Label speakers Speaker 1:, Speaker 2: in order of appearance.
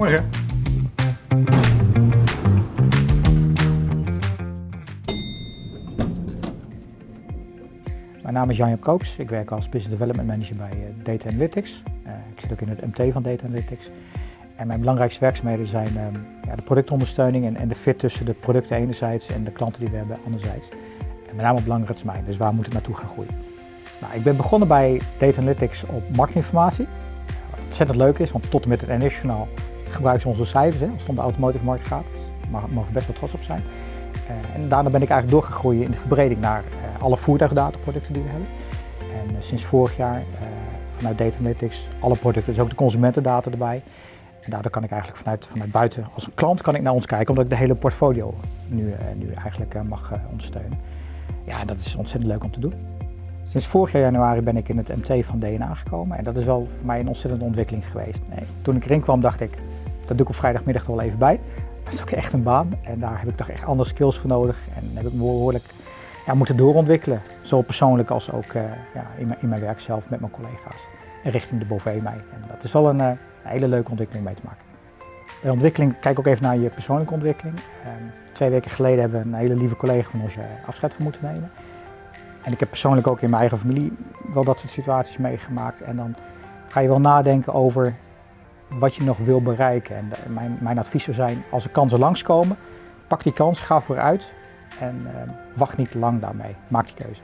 Speaker 1: Morgen.
Speaker 2: Mijn naam is Jan-Jap Koops. Ik werk als Business Development Manager bij eh, Data Analytics. Uh, ik zit ook in het MT van Data Analytics. En mijn belangrijkste werkzaamheden zijn ja, de productondersteuning en, en, de fit tussen de producten enerzijds en de klanten die we hebben anderzijds. En met name op langere termijn, dus waar moet het naartoe gaan groeien. Nou, ik ben begonnen bij Data Analytics op marktinformatie. Wat ontzettend leuk is, want tot en met het NS-journaal gebruiken ze onze cijfers. Hè, als het de automotive markt gaat. Dus daar mogen we best wel trots op zijn. Uh, en daarna ben ik eigenlijk doorgegroeid in de verbreding naar uh, alle voertuigdataproducten die we hebben. En uh, sinds vorig jaar vanuit Data Analytics alle producten, dus ook de consumentendata erbij. En daardoor kan ik eigenlijk vanuit, vanuit buiten als een klant kan ik naar ons kijken, omdat ik de hele portfolio nu, nu eigenlijk mag ondersteunen. Ja, dat is ontzettend leuk om te doen. Sinds vorig jaar januari ben ik in het MT van DNA gekomen en dat is wel voor mij een ontzettende ontwikkeling geweest. Nee, toen ik erin kwam dacht ik, dat doe ik op vrijdagmiddag wel even bij. Dat is ook echt een baan en daar heb ik toch echt andere skills voor nodig en heb ik behoorlijk ja, moeten doorontwikkelen. Zowel persoonlijk als ook uh, ja, in, mijn, in, mijn, werk zelf met mijn collega's en richting de Bovee mij. En dat is wel een, een, hele leuke ontwikkeling mee te maken. De ontwikkeling, kijk ook even naar je persoonlijke ontwikkeling. Uh, twee weken geleden hebben we een hele lieve collega van ons afscheid van moeten nemen. En ik heb persoonlijk ook in mijn eigen familie wel dat soort situaties meegemaakt. En dan ga je wel nadenken over wat je nog wil bereiken. En mijn, mijn advies zou zijn, als er kansen langskomen, pak die kans, ga vooruit en uh, wacht niet lang daarmee. Maak je keuze.